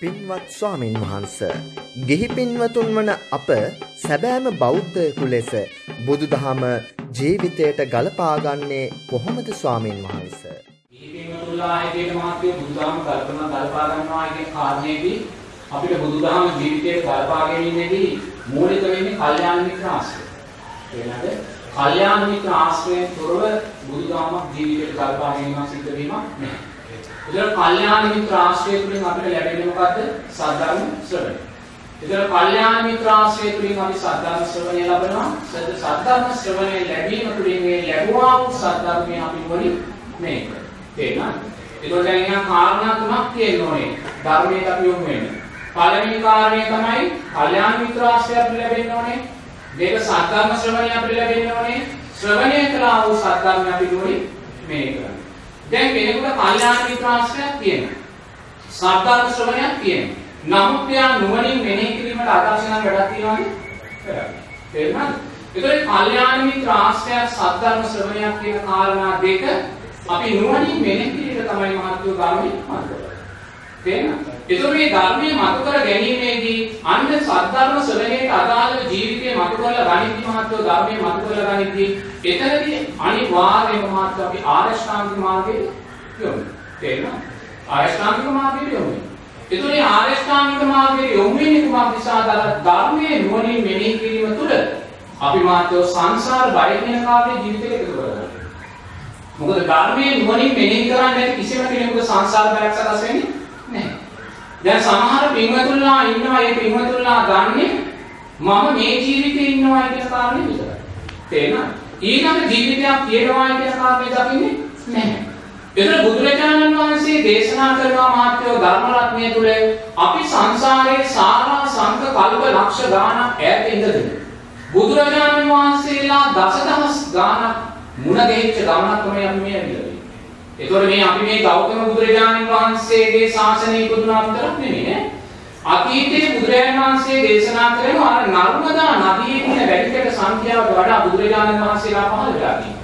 පින්වත් ස්වාමින් වහන්ස ගෙහි පින්වතුන් වන අප සැබෑම බෞද්ධයකු ලෙස බුදුදහම ජීවිතයට ගලපාගන්නේ කොහොමද ස්වාමින් වහන්ස? ගෙහි පින්වතුන්ලා ආයතන මහත්මිය බුදුදහම කල්පනා ගලපා ගන්නවා කියන කාරණේදී අපිට බුදුදහම ජීවිතයට ගලපා ගැනීමේදී මූලික වෙන්නේ කල්යාණ මිත්‍ර ආශ්‍රය. එනද කල්යාණ මිත්‍ර ආශ්‍රයෙන් තොරව බුදුදහමක් ජීවිතයට ගලපා ගැනීම සිද්ධ වීමක් නැහැ. ඒතර කල්යාණ මිත්‍ර ආශ්‍රය තුළින් අපිට ලැබෙන්නේ මොකද්ද? සද්ධර්ම ශ්‍රවණය. ඒතර කල්යාණ මිත්‍ර ආශ්‍රය තුළින් අපි සද්ධර්ම ශ්‍රවණය ලබනවා. සද්ධර්ම ශ්‍රවණය ලැබීම තුළින් මේ ලැබුවා වූ සද්ධර්මය අපි වලින් මේක. තේරෙනවද? ඒතකොට දැන් එහෙනම් කාරණා තුනක් තියෙන්න ඕනේ. ධර්මයට අපි යොමු වෙන්න. පළවෙනි කාරණය තමයි කල්යාණ මිත්‍ර ආශ්‍රය අපිට ලැබෙන්න ඕනේ. දෙක සද්ධර්ම ශ්‍රවණය අපිට ලැබෙන්න ඕනේ. ශ්‍රවණය කළා වූ සද්ධර්මය අපි වලින් මේ කරන්නේ. දැන් කෙනෙකුට කල්යාණ මිත්‍රාශ්‍රයක් තියෙනවා. සද්ධර්ම ශ්‍රවණයක් තියෙනවා. නමුත් එයා නුවණින් මෙනෙහි කිරීමට අදර්ශන වැඩක් තියනවානේ. කරන්නේ. තේරුණාද? ඒතකොට කල්යාණ මිත්‍රාශ්‍රයක් සද්ධර්ම ශ්‍රවණයක් කියන කාරණා දෙක අපි නුවණින් මෙනෙහි කිරීම තමයි මහත්ව ගාමී මාර්ගය. තේරෙනවද? ඒතකොට මේ ධර්මයේ මතු කර ගැනීමේදී අන්න සද්ධර්ම ශ්‍රවණයට අදාළව ජීවිතේ මතු කරලා ගණිත මහත්ව ධර්මයේ මතු කරලා ගනිද්දී එතනදී අනිවාර්යයෙන්ම මහත්ව අපි ආරෂ්ඨාංගික මාර්ගයේ යොමු. තේරෙනවද? ආරෂ්ඨාංගික මාර්ගයේ යොමු. ඒතකොට මේ ආරෂ්ඨාංගික මාර්ගයේ යොමු වෙන්නේ කුමක් නිසාද? ධර්මයේ නුවණින් මෙනෙහි කිරීම තුළ අපි මහත්ව සංසාර බය කියන කාර්යය ජීවිතේ එකතු කරගන්නවා. මොකද ධර්මයේ නුවණින් මෙනෙහි කරන්නේ නැති කිසිම කෙනෙකුට සංසාර බයක් සකස් වෙන්නේ නැහැ. දැන් සමහර පින්වතුන්ලා ඉන්නවා ඒ පින්වතුන්ලා ගන්නෙ මම මේ ජීවිතේ ඉන්නවා කියන කාරණේ විතරයි. තේරෙනවද? ඊළඟ ජීවිතයක් තියෙනවා කියන කාරණේ දකින්නේ නැහැ. එතන බුදුරජාණන් වහන්සේ දේශනා කරනවා මාත්‍යෝ ධර්ම රත්නය තුල අපි සංසාරයේ සාරා සංක කල්ප ලක්ෂ ගාණක් ඈත ඉඳගෙන බුදුරජාණන් වහන්සේලා දසදහස් ගාණක් මුණ ගැහිච්ච ගමනක් තමයි අපි මේ ඇවිල්ලා එතකොට මේ අපි මේ ගෞතම බුදුරජාණන් වහන්සේගේ ශාසනය ඉපදුනා විතරක් නෙමෙයි නේ. අතීතයේ බුදුරජාණන් වහන්සේ දේශනා කරන අර නර්මදා නදියේ තියෙන වැඩිකට සංඛ්‍යාවට වඩා බුදුරජාණන් වහන්සේලා පහළ වෙලා තියෙනවා.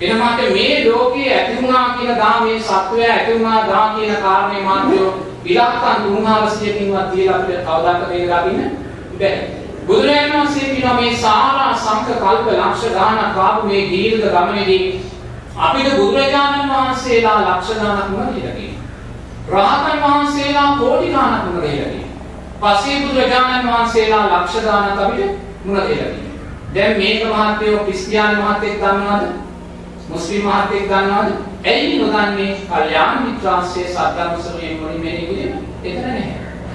එනමාට මේ ලෝකයේ ඇති වුණා කියන දා මේ සත්වය ඇති වුණා දා කියන කාරණේ මාත්‍යෝ ඉලක්කම් 3600කින්වත් තියලා අපිට කවදාක මේක දකින්න බැහැ. බුදුරජාණන් වහන්සේ කියනවා මේ සාරා සංඛ කල්ප ලක්ෂ ගානක් ආපු මේ දීර්ඝ ගමනේදී අපිට බුදුරජාණන් වහන්සේලා ලක්ෂ ගණනක් මුණ දීලා තියෙනවා. රහතන් වහන්සේලා කෝටි ගණනක් මුණ දීලා තියෙනවා. පසේ බුදුරජාණන් වහන්සේලා ලක්ෂ ගණනක් අපිට මුණ දීලා තියෙනවා. දැන් මේක මහත්යෝ ක්‍රිස්තියානි මහත්තයෙක් දන්නවද? මුස්ලිම් මහත්තයෙක් දන්නවද? ඇයි නොදන්නේ? කල්යාණ මිත්‍රාශ්‍රයේ සත්‍යම් සමයෙන් මොනින් මේ නෙන්නේ? එතන නැහැ.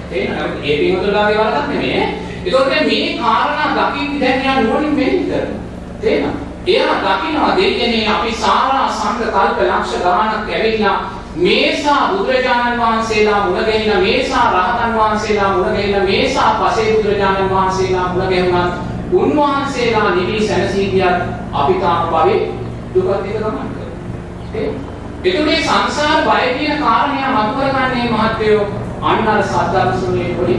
තේරෙනවද? ඒ පිටුලාගේ වරදක් නෙමෙයි. ඒකෝට මේ කාරණා දකින්න දැන් යා නුවණින් මෙහෙම කරනවා. තේරෙනවද? එයා දකිනවා දෙයනේ අපි සාරා සංඝ කල්ප ලක්ෂ ගානක් ඇවිල්ලා මේසා බුදුරජාණන් වහන්සේලා මුණ ගැහිලා මේසා රහතන් වහන්සේලා මුණ ගැහිලා මේසා පසේ බුදුරජාණන් වහන්සේලා මුණ ගැහුණත් උන්වහන්සේලා නිවි සැනසී ගියත් අපි තාම භවයේ දුකත් එක ගමන් කරනවා. එතුනේ සංසාර බය කියන කාරණය මතු කරගන්නේ මහත්වෝ අන්න අර සද්ධර්ම සුනේ පොඩි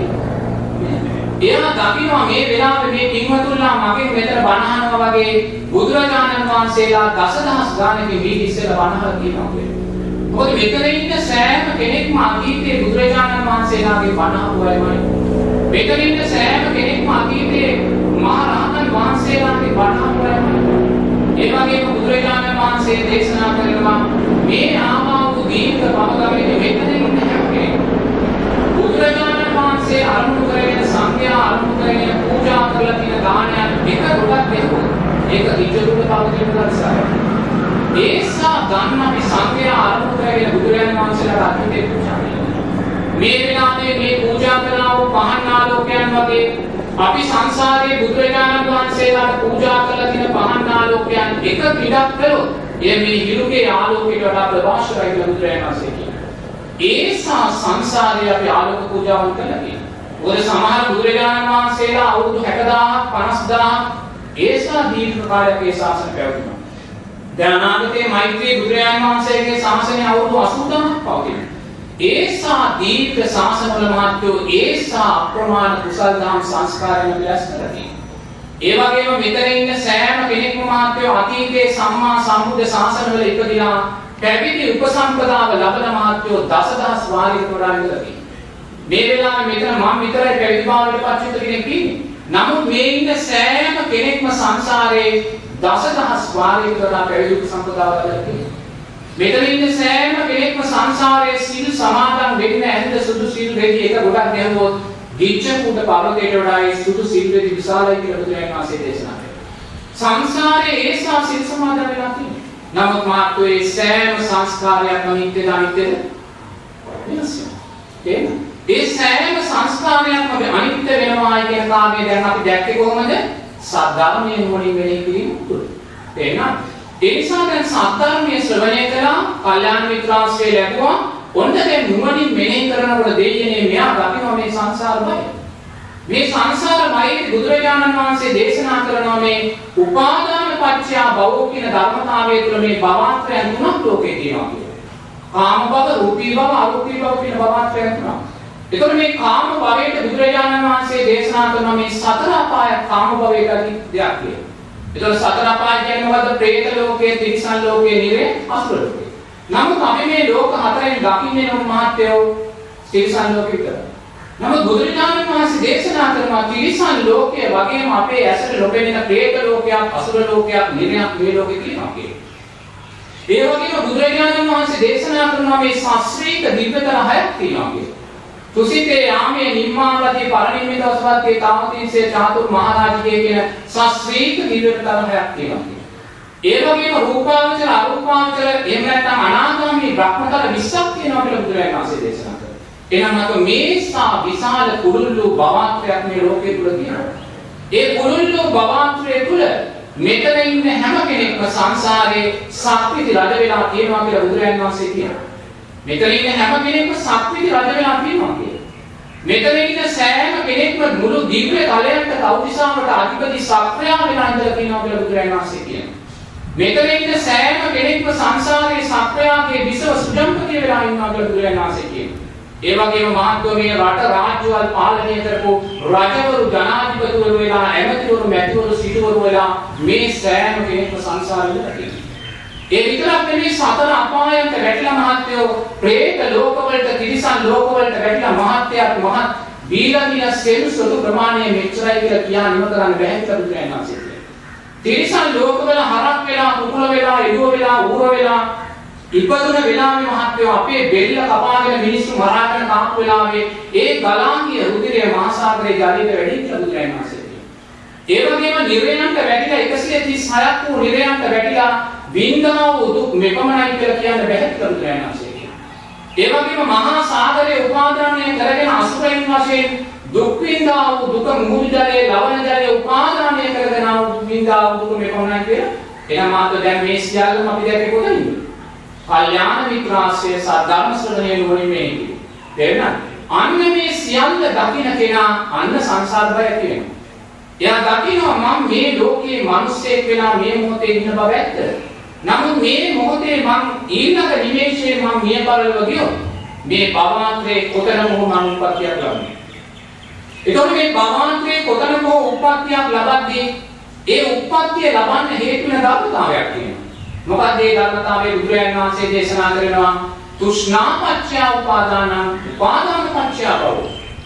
එයා දකිනවා මේ වෙලාවේ මේ පින්වතුන්ලා මගෙන් මෙතන බණ වගේ බුදුරජාණන් වහන්සේලා දසදහස් ගානකින් වී ඉස්සෙල්ලා බණ කියනවා කියන්නේ. මොකද මෙතන ඉන්න සෑම කෙනෙක්ම අතීතයේ බුදුරජාණන් වහන්සේලාගේ බණ අහුවයිමයි. මෙතන ඉන්න සෑම කෙනෙක්ම අතීතයේ මහා රහතන් වහන්සේලාගේ බණ අහුවයිමයි. ඒ වගේම බුදුරජාණන් වහන්සේ දේශනා කරනවා මේ ආවා වූ දීර්ඝ පවගමනේ මෙතන ඉන්න හැම කෙනෙක්ම බුදුරජාණන් වහන්සේ අරමුණු කරගෙන සංඝයා අරමුණු කරගෙන පූජා කරලා තියෙන දානයන් එක කොටක් දෙන්න. ඒක ඉජුරුක පවතින දර්ශනය. ඒසා ගන්න අපි සංඝයා අරමුණු කරගෙන බුදුරජාණන් වහන්සේලාට අතිතේ පූජා මේ වෙලාවේ මේ පූජා කරනා වූ පහන් ආලෝකයන් වගේ අපි සංසාරයේ බුදුරජාණන් වහන්සේලාට පූජා කරලා තියෙන පහන් ආලෝකයන් එක පිටක් කළොත් එය මේ හිරුගේ ආලෝකයට වඩා ප්‍රභාෂරයි කියලා බුදුරජාණන් වහන්සේ කියනවා. ඒසා සංසාරයේ අපි ආලෝක පූජාවන් කළා කියනවා. මොකද සමහර බුදුරජාණන් වහන්සේලා අවුරුදු 60000ක් 50000ක් ඒසා දීර්ඝ කාලයක් ඒ ශාසන පැවතුණා. දැන් අනාගතයේ මෛත්‍රී බුදුරජාණන් වහන්සේගේ ශාසනය අවුරුදු 80000ක් පවතිනවා. ඒසා දීර්ඝ ශාසනවල මහත්වෝ ඒසා අප්‍රමාණ කුසල් දහම් සංස්කාරයන් විලාස කරති. ඒ වගේම මෙතන ඉන්න සෑම කෙනෙක්ම මහත්වෝ අතීතයේ සම්මා සම්බුද්ධ ශාසනවල ඉපදිනා පැවිදි උපසම්පදාව ලබන මහත්වෝ දසදහස් වාරයකට වඩා ඉඳලා මේ වෙලාවේ මෙතන මම විතරයි පැවිදි භාවයට පත් වෙච්ච කෙනෙක් ඉන්නේ. නමුත් මේ ඉන්න සෑම කෙනෙක්ම සංසාරේ දසදහස් වාරයකට වඩා පැවිදි සම්පදාය කරලා තියෙනවා. මෙතන ඉන්න සෑම කෙනෙක්ම සංසාරයේ සීල් සමාදන් වෙන්න ඇඳ සුදු සීල් රෙදි එක ගොඩක් ගැහුවොත් ගිච්ඡකුඩ පර්වතයට වඩා ඒ සුදු සීල් රෙදි විශාලයි කියලා බුදුරජාණන් වහන්සේ දේශනා කළා. සංසාරයේ ඒසා සීල් සමාදන් වෙලා තියෙනවා. නමුත් මාත්‍රේ ඒ සෑම සංස්කාරයක්ම නිත්‍යද අනිත්‍යද? වෙනස් වෙනවා. ඒ සෑම සංස්කාරයක්ම අනිත්‍ය වෙනවා කියන කාමයේ දැන් අපි දැක්කේ කොහොමද? සද්ධර්මයේ නුවණින් වෙලේ කිරීම තුළ. තේරෙනවද? ඒ නිසා දැන් සද්ධර්මයේ ශ්‍රවණය කළා, කල්යාණ මිත්‍රාශ්‍රය ලැබුවා. ඔන්න දැන් නුවණින් මෙනෙහි කරනකොට දෙයියනේ මෙයා දකිනවා මේ සංසාර බය. මේ සංසාර බයේ බුදුරජාණන් වහන්සේ දේශනා කරනවා මේ උපාදාන පත්‍ය භව කියන ධර්මතාවය තුළ මේ භවත්‍රයන් තුනක් ලෝකේ තියෙනවා කියලා. කාම භව, රූපී භව, අරූපී භව කියන භවත්‍රයන් තුනක්. එතකොට මේ කාම භවයට බුදුරජාණන් වහන්සේ දේශනා කරන මේ සතර අපාය කාම භවය ගැන දෙයක් කියනවා. එතකොට සතර අපාය කියන්නේ මොකද්ද? പ്രേත ලෝකයේ, තිරිසන් ලෝකයේ, නිරේ, අසුර ලෝකයේ. නමුත් අපි මේ ලෝක හතරෙන් දකින්නේ නම් මහත්යෝ තිරිසන් ලෝකෙ විතරයි. නමුත් බුදුරජාණන් වහන්සේ දේශනා කරනවා තිරිසන් ලෝකය වගේම අපේ ඇසට ලොබෙන പ്രേත ලෝකයක්, අසුර ලෝකයක්, නිරයක් මේ ලෝකෙ තියෙනවා කියන්නේ. ඒ වගේම බුදුරජාණන් වහන්සේ දේශනා කරනවා මේ ශාස්ත්‍රීය දිව්‍යතර හයක් තියෙනවා කියන්නේ. තුසිතේ යාමේ නිම්මාවදී පරිනිම්මිතවස්වත්තේ තාමතින්සේ චාතුර් මහරජිකේ කියන ශාස්ත්‍රීය දිව්‍යතර හයක් තියෙනවා. ඒ වගේම රූපාවචර අරූපාවචර එහෙම නැත්නම් අනාගාමී බ්‍රහ්මතල 20ක් තියෙනවා කියලා බුදුරජාණන් වහන්සේ දේශනා කරා. එහෙනම් අප මේසා විශාල කුරුල්ලු භවත්‍රයක් මේ ලෝකේ තුල තියෙනවා. ඒ කුරුල්ලු භවත්‍රය තුල මෙතන ඉන්න හැම කෙනෙක්ම සංසාරේ සක්විති රජ වෙලා තියෙනවා කියලා බුදුරජාණන් වහන්සේ කියනවා. මෙතන ඉන්න හැම කෙනෙක්ම සක්විති රජ වෙලා තියෙනවා කියලා. මෙතන ඉන්න සෑම කෙනෙක්ම මුළු දිව්‍ය තලයන්ට කෞතිසාවට අධිපති සක්‍රියා වෙලා ඉඳලා තියෙනවා කියලා බුදුරජාණන් වහන්සේ කියනවා. මෙතන ඉන්න සෑම කෙනෙක්ම සංසාරයේ සත්‍යයන්ගේ විසව සුජම්පතිය වෙලා ඉන්නවා කියලා බුදුරජාණන් වහන්සේ කියනවා. ඒ වගේම මහත්වෝ මේ රට රාජ්‍යවල් පාලනය කරපු රජවරු ජනාධිපතිවරු වෙලා ඇමතිවරු මැතිවරු සිටුවරු වෙලා මේ සෑම කෙනෙක්ම සංසාරෙ ඉඳලා ඒ විතරක් නෙවෙයි සතර අපායන්ට වැටිලා මහත්යෝ പ്രേත ලෝකවලට තිරිසන් ලෝකවලට වැටිලා මහත්යාට මහත් බීලාදීන සෙල් සුදු ප්‍රමාණය මෙච්චරයි කියලා කියා නිම කරන්න බැහැ කියලා බුදුරජාණන් තිරිසන් ලෝකවල හරක් වෙලා මුකුල වෙලා එළුව වෙලා ඌර වෙලා ඉපදුන වෙලාවේ මහත්යෝ අපේ බෙල්ල කපාගෙන මිනිස්සු මරාගෙන තාක් වෙලාවේ ඒ ගලාංගිය රුධිරය මහාසාගරේ ජලයට වැඩි කියලා බුදුරජාණන් ඒ වගේම නිරයන්ට වැටිලා 136ක් වූ නිරයන්ට වැටිලා වින්දනා වූ දුක් මෙපමණයි කියලා කියන්න බැහැ කියලා බුදුරජාණන් වහන්සේ ඒ වගේම මහා සාගරයේ උපාදානය කරගෙන අසුරයන් වශයෙන් දුක් විඳා වූ දුක මුහුදු ජලයේ ලවණ ජලයේ උපාදානය කරගෙන ආ වූ විඳා වූ දුක මෙපමණයි කියලා එහෙනම් මාත් දැන් මේ සියල්ලම අපි දැක්කේ කොතනින්ද? කල්යාණ මිත්‍රාශ්‍රය සද්ධර්ම ශ්‍රවණය නුවණින් මේ තේරෙනවද? අන්න මේ සියල්ල දකින්න කෙනා අන්න සංසාර බය කියනවා. එයා දකිනවා මම මේ ලෝකයේ මිනිස්සෙක් වෙලා මේ මොහොතේ ඉන්න බව ඇත්ත. නමුත් මේ මොහොතේ මම ඊළඟ නිමේෂයේ මම මිය පරලව ගියොත් මේ භවන්තරේ කොතන මොහ මම උපත්යක් ලබන්නේ. එතකොට මේ භවන්තරේ කොතන හෝ උප්පත්තියක් ලබද්දී ඒ උප්පත්තිය ලබන්න හේතු වෙන ධර්මතාවයක් තියෙනවා. මොකද ඒ ධර්මතාවය බුදුරජාණන් වහන්සේ දේශනා කරනවා තුෂ්ණාපච්චය උපාදානං උපාදාන පච්චය භව.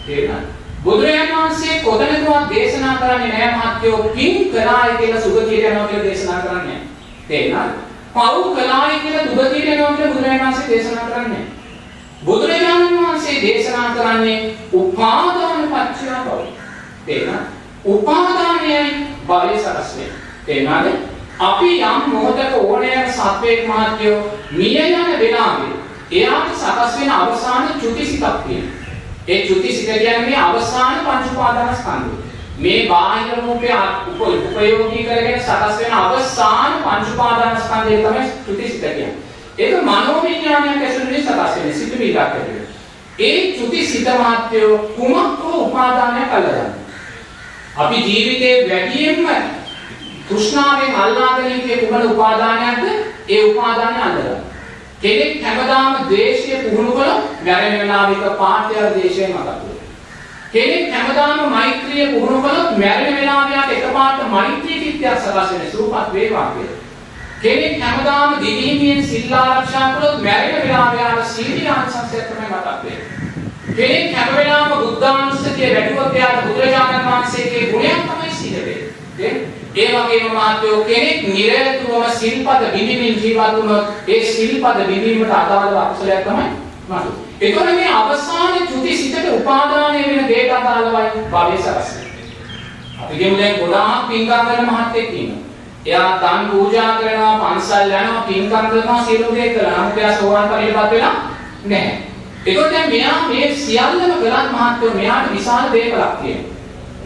තේරුණාද? බුදුරජාණන් වහන්සේ කොතනකවත් දේශනා කරන්නේ නැහැ මහත්යෝ පින් කළායි කියලා සුගතියට යනවා කියලා දේශනා කරන්නේ. තේරුණාද? පව් කළායි කියලා දුගතියට යනවා කියලා බුදුරජාණන් වහන්සේ දේශනා කරන්නේ. බුදුරජාණන් වහන්සේ දේශනා කරන්නේ උපාදාන පත්‍ය බව. තේරෙනවද? උපාදානයයි භවය සකස් වෙන්නේ. තේරෙනවද? අපි යම් මොහොතක ඕනෑම සත්වයක් මාත්‍යෝ මිය යන වෙලාවේ එයාට සකස් වෙන අවසාන චුතිසිතක් තියෙනවා. ඒ චුතිසිත කියන්නේ මේ අවසාන පංච උපාදානස්කන්ධය. මේ බාහිර රූපය උපයෝගී කරගෙන සකස් වෙන අවසාන පංච උපාදානස්කන්ධය තමයි චුතිසිත කියන්නේ. ඒක මනෝවිඥානයක් ඇසුරින් සකස් වෙන සිතුවිල්ලක් ඇතුළේ. ඒ චුති සිත මාත්‍යෝ කුමක් හෝ උපාදානයක් අල්ලගන්න. අපි ජීවිතේ වැඩියෙන්ම තෘෂ්ණාවෙන් අල්ලාගෙන ඉන්නේ කුමන උපාදානයක්ද? ඒ උපාදානය අල්ලගන්න. කෙනෙක් හැමදාම ද්වේෂය පුහුණු කළොත් මැරෙන වෙලාවක පාඨය ද්වේෂය මතක් කෙනෙක් හැමදාම මෛත්‍රිය පුහුණු කළොත් මැරෙන වෙලාවයට එකපාරට මෛත්‍රී චිත්තයක් සකස් වෙන සූපත් වේවා කියලා. කෙනෙක් හැමදාම දිවිහිමියෙන් සිල් ආරක්ෂා කළොත් මැරෙන වෙලාව යාර සීලී ආංශයක් තමයි මතක් වෙන්නේ. කෙනෙක් හැම වෙලාවෙම බුද්ධානුස්සතිය වැඩුවොත් එයාට බුදුරජාණන් වහන්සේගේ ගුණයක් තමයි සිද්ධ වෙන්නේ. ඒ වගේම මාත්‍යෝ කෙනෙක් නිරතුරුවම සිල්පද විඳින්මින් ජීවත් වුණොත් ඒ සිල්පද විඳීමට අදාළ අකුසලයක් තමයි මතු. ඒතකොට මේ අවසාන චුති සිතට උපාදානය වෙන දේට අදාළවයි භවයේ සකස් අපි කියමු දැන් ගොඩාක් පින්කම් කරන මහත්තයෙක් ඉන්නවා. එයා දන් පූජා කරනවා, පන්සල් යනවා, පින්කම් කරනවා, සියලු දේ කරනවා. නමුත් එයා සෝවාන් ඵලයටපත් වෙලා නැහැ. ඒකෝ දැන් මෙයා මේ සියල්ලම කරත් මහත්වෝ මෙයාට විශාල දේපලක් තියෙනවා.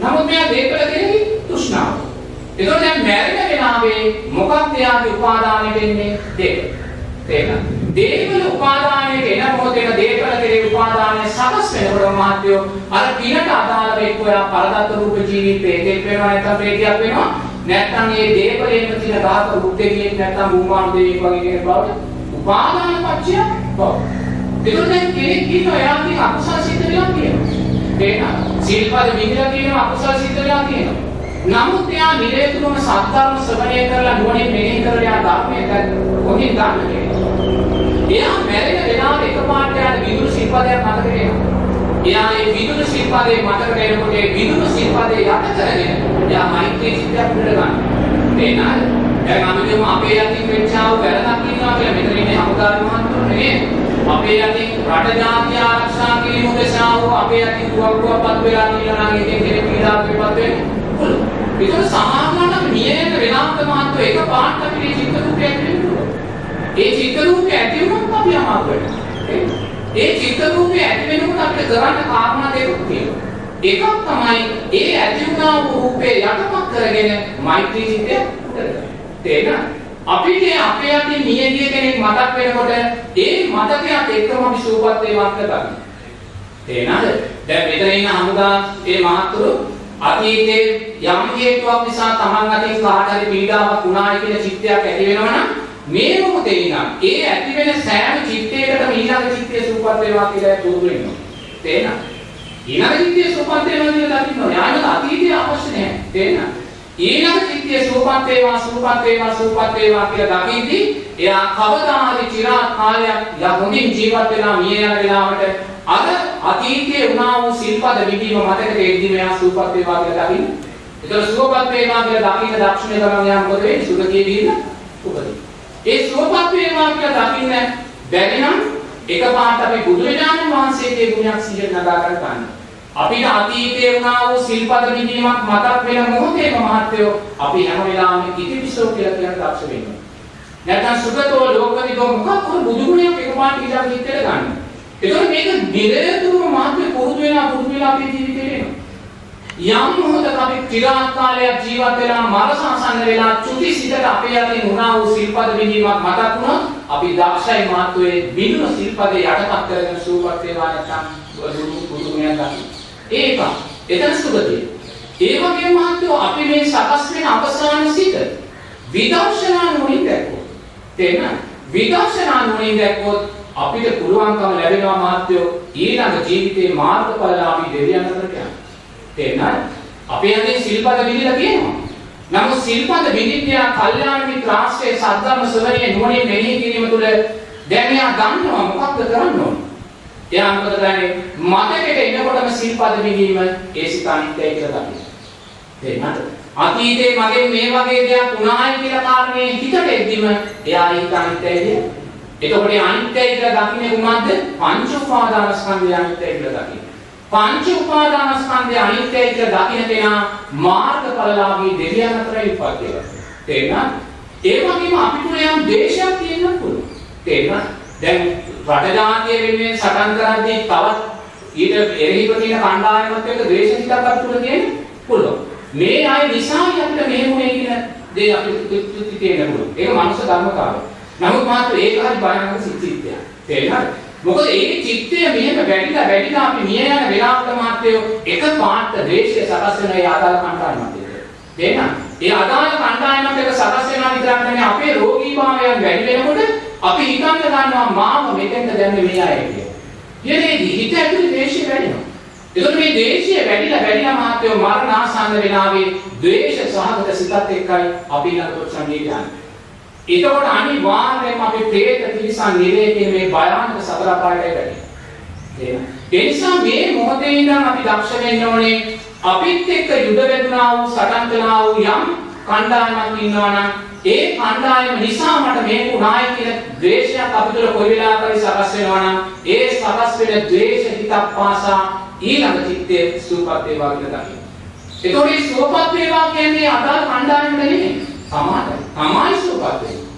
නමුත් මෙයා දේපල කෙරෙහි තෘෂ්ණාව. ඒකෝ දැන් මැරෙන වෙලාවේ මොකක්ද එයාගේ උපාදානෙ වෙන්නේ? දේපල. තේරෙනවද? දේපල උපාදානයට එන මොහොතේම දේපල කෙරෙහි උපාදානය සකස් වෙනකොට මහත්වෝ අර පිනට අදාළව එක්ක එයා පරදත්ත රූප ජීවිතේ දෙයක් වෙනවා නැත්නම් ප්‍රේතියක් වෙනවා. නැත්නම් මේ දේපලේම තියෙන ධාත රුක්කේකින් නැත්නම් භූමාන දෙවියෙක් වගේ කෙනෙක් බවට උපාදාන පත්‍ය බව. ඒකට දැන් කෙනෙක් කියනවා එයාගේ අකුසල සිද්ධ වෙලා කියනවා. තේරෙනවද? සිල්පද විදිලා කියනවා අකුසල සිද්ධ වෙලා කියනවා. නමුත් එයා නිරේතුරුම සත්‍ධර්ම ශ්‍රවණය කරලා නුවණින් මෙනෙහි කරලා එයා ධර්මයේ දැන් කොහෙන් ගන්න කෙනෙක්. එයා මැරෙන වෙලාවට එකපාරට යාට විදුරු සිල්පදයක් මතක වෙනවා. එයා ඒ විදුරු සිල්පදේ මතක වෙනකොට ඒ විදුරු සිල්පදේ යට කරගෙන එයා මෛත්‍රී සිතයක් පිළ ගන්නවා. තේරෙනවද? දැන් අපි කියමු අපේ යටින් වෙච්චාව වැරදක් ඉන්නවා කියලා මෙතන ඉන්නේ හමුදාරු මහත්තුරු නෙවෙයි. අපේ යටින් රට ජාතිය ආරක්ෂා කිරීම උදෙසා වූ අපේ යටින් දුවක්කුවක්පත් වෙලා කියලා නම් ඉතින් කෙනෙක් පීඩාවකටපත් වෙන්නේ. ඒක සමානවට අපි නියම වෙනාන්ත මහත්ව එක පාට අපේ චිත්ත රූපයක් වෙනවා. ඒ චිත්ත රූපය ඇති වුණොත් අපි අමාරුවට. ඒ චිත්ත රූපය ඇති වෙනකොට අපිට කරන්න කාරණා දෙකක් තියෙනවා. එකක් තමයි ඒ ඇති වුණා වූ රූපේ යටපත් කරගෙන මෛත්‍රී චිත්තය කරගන්න. තේරෙනවද? අපිට අපේ යටින් මියගිය කෙනෙක් මතක් වෙනකොට ඒ මතකයත් එක්කම අපි සූපත් වේවා කියලා ගන්න. තේරෙනවද? දැන් මෙතන ඉන්න හමුදා ඒ මහත්තුරු අතීතයේ යම් හේතුවක් නිසා Taman අතින් කාට හරි පීඩාවක් වුණායි කියන චිත්තයක් ඇති වෙනවනම් මේ මොහොතේ ඉඳන් ඒ ඇති වෙන සෑම චිත්තයකටම ඊළඟ චිත්තය සූපත් වේවා කියලා පුරුදු වෙනවා. තේරෙනවද? ඊළඟ චිත්තය සූපත් වෙනවා කියලා දකින්න යාම අතීතය අවශ්‍ය නැහැ. තේරෙනවද? ඊළඟ චිත්තය සූපත් වේවා සූපත් වේවා සූපත් වේවා කියලා දකිද්දී එයා කවදා හරි চিරාත් කාලයක් යා හොඳින් ජීවත් වෙලා මිය යන වෙලාවට අර අතීතයේ වුණා වූ සිල්පද විදීම මතක දෙද්දී මෙයා සූපත් වේවා කියලා දකින්න. ඒතර සූපත් වේවා කියලා දකින්න දක්ෂිණය කරන යා මොකද වෙන්නේ? සුගතිය දීලා උපදින. ඒ සූපත් වේවා කියලා දකින්න බැරි නම් එකපාරට අපි බුදුරජාණන් වහන්සේගේ ගුණයක් සිහියට නගා ගන්න. අපිට අතීතයේ වුණා වූ සිල්පද විදීමක් මතක් වෙන මොහොතේම මහත්වෝ අපි හැම වෙලාවෙම ඉතිවිසෝ කියලා කියන දක්ෂ වෙනවා. නැත්නම් සුගතෝ ලෝකවිදෝ මොකක් හරි බුදු ගුණයක් එකපාරට ඉඳන් හිතේට ගන්න. ඒතකොට මේක නිරතුරුව මහත්වෝ පුරුදු වෙලා පුරුදු වෙලා අපේ ජීවිතේට එනවා. යම් මොහොතක අපි চিරාත් කාලයක් ජීවත් වෙලා මරසංසන්න වෙලා චුති සිතට අපේ යටින් වුණා වූ සිල්පද විදීමක් මතක් වුණොත් අපි දක්ෂයි මහත්වයේ බිඳුන සිල්පදේ යටපත් කරගෙන සූපත් වේවා නැත්නම් බුදු බුදු ගුණයක් ගන්න. ඒක එතන සුගතිය. ඒ වගේම මහත්වෝ අපි මේ සකස් වෙන අවසාන සිත විදර්ශනා නුවණින් දැක්කොත් තේන විදර්ශනා නුවණින් දැක්කොත් අපිට පුළුවන්කම ලැබෙනවා මහත්වෝ ඊළඟ ජීවිතේ මාර්ගඵලලාභී දෙවියන් අතරට යන්න. තේරෙනවද? අපේ අතේ සිල්පද විදිලා කියනවා. නමුත් සිල්පද විදිත්‍යා කල්යාණ මිත්‍ර ආශ්‍රය සද්ධර්ම ශ්‍රවණයේ නුවණින් මෙහි කිරීම තුළ දැන් එයා දන්නවා මොකක්ද කරන්න ඕනේ. එයා මොකද කරන්නේ? මතකෙට එනකොටම සිල්පද විදීම ඒ සිත අනිත්‍යයි කියලා දකිනවා. තේරුණාද? අතීතේ මගෙන් මේ වගේ දෙයක් වුණායි කියලා කාරණේ හිතට එද්දිම එයා ඒක අනිත්‍යයි එතකොට අනිත්‍යයි කියලා දකින්නේ මොකද්ද? පංච උපාදානස්කන්ධය අනිත්‍යයි කියලා දකින්නේ. පංච උපාදානස්කන්ධය අනිත්‍යයි කියලා දකින කෙනා මාර්ගඵලලාභී දෙවියන් අතරයි උපදිනවා. තේරුණාද? ඒ වගේම අපිට යම් දේශයක් තියෙන්න පුළුවන්. තේරුණාද? දැන් රට ජාතිය වෙනුවෙන් සටන් කරද්දී තවත් ඊට එරෙහිව තියෙන කණ්ඩායමත් එක්ක ද්වේෂ හිතක් අපිට තියෙන්න පුළුවන්. මේ අය නිසා අපිට මෙහෙමුනේ කියන දේ අපිට තියෙන්න පුළුවන්. ඒක මනුෂ්‍ය ධර්මතාවය. නමුත් මාත් ඒක හරි භයානක සිද්ධියක්. තේරෙනවද? මොකද ඒ චිත්තය මෙහෙම වැඩිලා වැඩිලා අපි මිය යන වෙලාවට මාත්‍යෝ එක පාට ද්වේෂය සකස් වෙන ඒ ආදාළ කණ්ඩායමත් එක්ක. තේරෙනවද? ඒ අදාළ කණ්ඩායමත් එක්ක සකස් වෙනවා විතරක් නෙමෙයි අපේ රෝගීභාවයන් වැඩි වෙනකොට අපි හිතන්න ගන්නවා මාව මෙතෙන්ට දැම්මේ මේ අය කියලා. ඊයේදී හිත ඇතුලේ ද්වේෂය වැඩිනවා. එතකොට මේ ද්වේෂය වැඩිලා වැඩිලා මහත්වෝ මරණ ආසන්න වෙලාවේ ද්වේෂ සහගත සිතත් එක්කයි අපි ළඟට සංගීතය යන්නේ. එතකොට අනිවාර්යයෙන්ම අපි പ്രേත තිරිසන් නිරේකේ මේ භයානක සතර අපායයි වැඩි. ඒ නිසා මේ මොහොතේ ඉඳන් අපි දක්ෂ වෙන්න ඕනේ අපිත් එක්ක යුද වැදුනා වූ සටන් කළා වූ යම් කණ්ඩායමක් ඉන්නවා නම් ඒ කණ්ඩායම නිසා මට මේක උනායි කියන ද්වේෂයක් අපිට කොයි වෙලාවකරි සකස් වෙනවා නම් ඒ සකස් වෙන ද්වේෂ හිතක් පාසා ඊළඟ චිත්තයේ සූපත් වේවා කියලා දකින්න. ඒතකොට මේ සූපත් වේවා කියන්නේ අදාළ කණ්ඩායමට නෙමෙයි. සමාජය. තමයි සූපත් වෙන්නේ.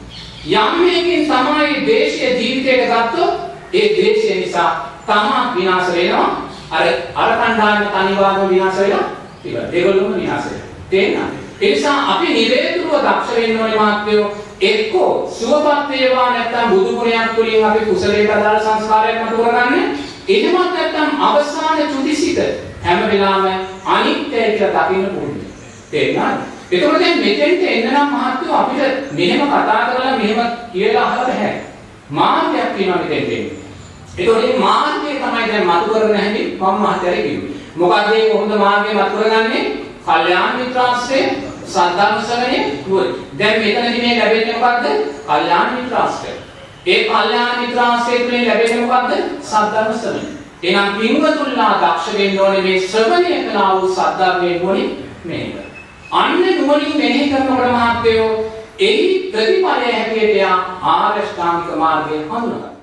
යම් මේකින් තමයි ද්වේෂය ජීවිතයට ගත්තොත් ඒ ද්වේෂය නිසා තමා විනාශ වෙනවා. අර අර කණ්ඩායම තනිවාම විනාශ වෙලා ඉවරයි. ඒගොල්ලොම විනාශ වෙනවා. තේරෙනවද? ඒ නිසා අපි නිරේතුරුව දක්ෂ වෙන්න ඕනේ මාත්‍යෝ එක්කෝ සුවපත් වේවා නැත්නම් බුදු ගුණයක් තුලින් අපි කුසලයට අදාළ සංස්කාරයක් මතු කරගන්නේ. එහෙමත් නැත්නම් අවසාන චුතිසිත හැම වෙලාවෙම අනිත්‍යයි කියලා දකින්න පුරුදු. තේරුණාද? එතකොට දැන් මෙතෙන්ට එන්න නම් මහත්වෝ අපිට මෙහෙම කතා කරලා මෙහෙම කියලා අහලා බෑ. මාර්ගයක් තියෙනවා මෙතෙන්ට එන්න. එතකොට මේ මාර්ගය තමයි දැන් මතු කරගෙන හැටි මම මහත්යරේ කිව්වේ. මොකද මේ කොහොමද මාර්ගය මතු කරගන්නේ? කල්යාණ මිත්‍රාශ්‍රය, සද්ධර්ම ශ්‍රවණය, නුවණ. දැන් මෙතනදී මේ ලැබෙන්නේ මොකද්ද? කල්යාණ මිත්‍රාශ්‍රය. ඒ කල්යාණ මිත්‍රාශ්‍රය තුළින් ලැබෙන්නේ මොකද්ද? සද්ධර්ම ශ්‍රවණය. එහෙනම් පින්වතුන්ලා දක්ෂ වෙන්න ඕනේ මේ ශ්‍රවණය කළා වූ සද්ධර්මයේ ගුණි මේක. අන්න නුවණින් මෙනෙහි කරනකොට මහත්වෝ එහි ප්‍රතිඵලය හැටියට ආරෂ්ඨාංගික මාර්ගය හඳුනගන්න.